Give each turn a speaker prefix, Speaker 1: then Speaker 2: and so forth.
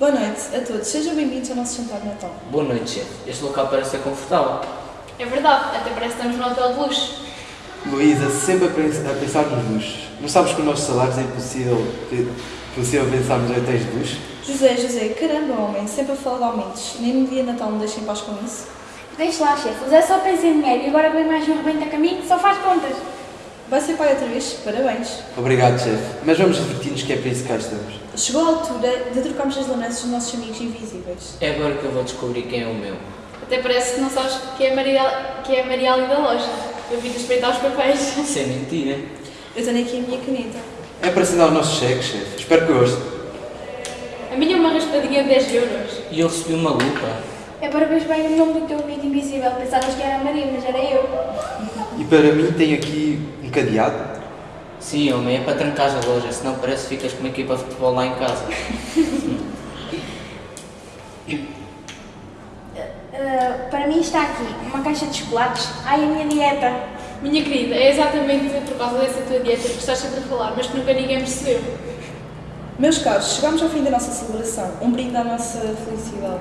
Speaker 1: Boa noite a todos, sejam bem-vindos ao nosso jantar de Natal.
Speaker 2: Boa noite, chefe. Este local parece ser confortável.
Speaker 3: É verdade, até parece que estamos num hotel de luxo.
Speaker 4: Luísa, sempre a pens- a pensar nos luxos. Não sabes que os nossos salários é impossível, impossível pensar nos hotéis de luxo?
Speaker 1: José, José, caramba, homem, sempre a falar de aumentos. Nem no dia de Natal me deixem em paz com isso.
Speaker 5: Deixa lá, chefe. O Zé só pensa em dinheiro e agora vem mais um rebento a caminho, só faz contas.
Speaker 1: Vai ser pai outra vez? Parabéns.
Speaker 4: Obrigado, chefe. Mas vamos divertir-nos que é para isso que cá estamos.
Speaker 1: Chegou a altura de trocarmos as lembranças dos nossos amigos invisíveis.
Speaker 2: É agora que eu vou descobrir quem é o meu.
Speaker 3: Até parece que não sabes que é a Maria, que é a Maria ali da loja. Eu vim espreitar os papéis.
Speaker 2: Isso é mentira.
Speaker 1: Eu tenho aqui a minha caneta.
Speaker 4: É para assinar o nosso cheque, chefe. Espero que goste.
Speaker 3: A minha é uma raspadinha de 10 euros.
Speaker 2: E eu recebi uma lupa.
Speaker 5: É para ver bem o nome do teu amigo invisível. Pensavas que era a Maria, mas era eu.
Speaker 4: Para mim tem aqui um cadeado.
Speaker 2: Sim, homem, é para trancar a loja, senão parece que ficas com uma equipa de futebol lá em casa.
Speaker 5: Ah, para mim está aqui uma caixa de chocolates. Ai, a minha dieta.
Speaker 3: Minha querida, é exatamente por causa dessa tua dieta que estás sempre a falar, mas que nunca ninguém percebeu.
Speaker 1: Meus caros, chegamos ao fim da nossa celebração. Um brinde à nossa felicidade.